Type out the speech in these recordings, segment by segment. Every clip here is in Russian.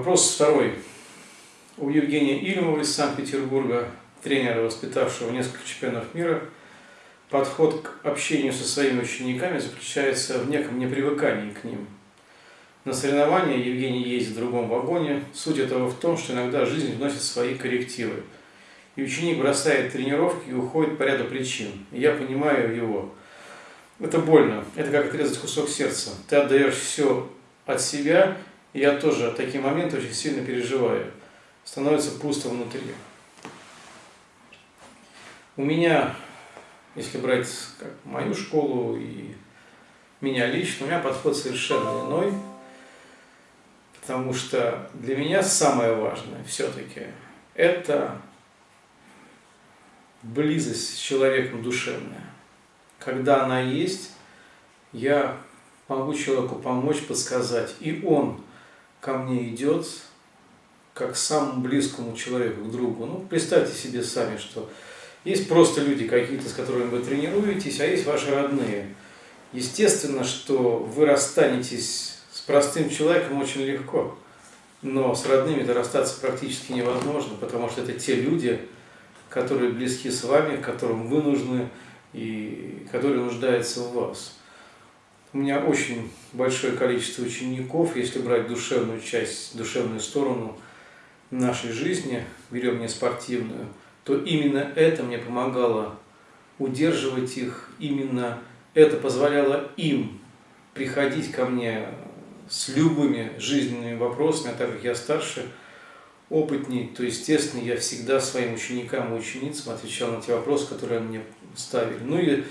Вопрос второй. У Евгения Ильмова из Санкт-Петербурга, тренера, воспитавшего несколько чемпионов мира, подход к общению со своими учениками заключается в неком непривыкании к ним. На соревнования Евгений ездит в другом вагоне. Суть этого в том, что иногда жизнь вносит свои коррективы. И ученик бросает тренировки и уходит по ряду причин. Я понимаю его. Это больно. Это как отрезать кусок сердца. Ты отдаешь все от себя, я тоже такие моменты очень сильно переживаю. Становится пусто внутри. У меня, если брать как мою школу и меня лично, у меня подход совершенно иной. Потому что для меня самое важное все-таки это близость с человеком душевная. Когда она есть, я могу человеку помочь, подсказать. И он ко мне идет, как к самому близкому человеку, к другу. Ну, представьте себе сами, что есть просто люди какие-то, с которыми вы тренируетесь, а есть ваши родные. Естественно, что вы расстанетесь с простым человеком очень легко, но с родными-то расстаться практически невозможно, потому что это те люди, которые близки с вами, которым вы нужны и которые нуждаются в вас. У меня очень большое количество учеников, если брать душевную часть, душевную сторону нашей жизни, берем не спортивную, то именно это мне помогало удерживать их, именно это позволяло им приходить ко мне с любыми жизненными вопросами, а так как я старше, опытней, то, естественно, я всегда своим ученикам и ученицам отвечал на те вопросы, которые они мне ставили. Ну и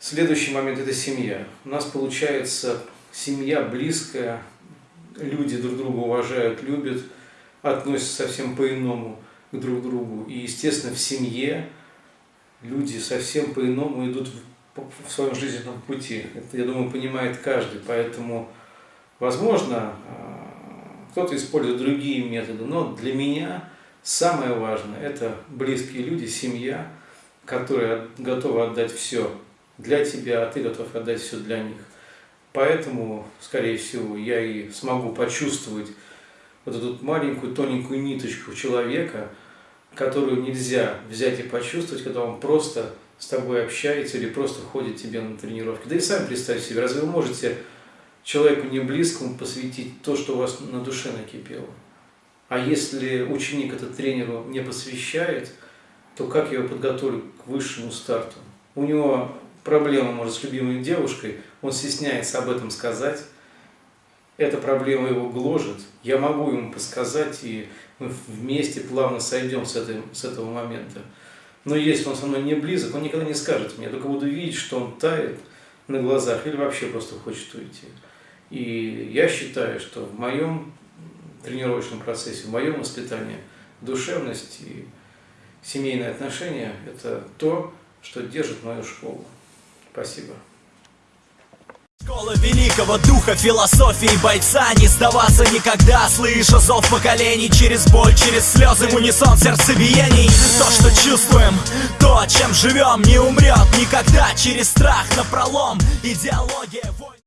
Следующий момент – это семья. У нас получается семья близкая, люди друг друга уважают, любят, относятся совсем по-иному к друг другу. И, естественно, в семье люди совсем по-иному идут в своем жизненном пути. Это, я думаю, понимает каждый. Поэтому, возможно, а, кто-то использует другие методы, но для меня самое важное – это близкие люди, семья, которая готова отдать все для тебя, а ты готов отдать все для них. Поэтому, скорее всего, я и смогу почувствовать вот эту маленькую тоненькую ниточку человека, которую нельзя взять и почувствовать, когда он просто с тобой общается или просто ходит тебе на тренировки. Да и сами представьте себе, разве вы можете человеку не близкому посвятить то, что у вас на душе накипело? А если ученик этот тренеру не посвящает, то как его подготовлю к высшему старту? У него проблема, может, с любимой девушкой, он стесняется об этом сказать, эта проблема его гложет, я могу ему подсказать, и мы вместе плавно сойдем с, этой, с этого момента. Но если он со мной не близок, он никогда не скажет мне, я только буду видеть, что он тает на глазах или вообще просто хочет уйти. И я считаю, что в моем тренировочном процессе, в моем воспитании душевность и семейные отношения – это то, что держит мою школу. Спасибо. Школа великого духа, философии бойца Не сдаваться никогда, слыша зов поколений Через боль, через слезы, в унисон сердцебиений. То, что чувствуем, то, чем живем Не умрет никогда. Через страх на пролом Идеология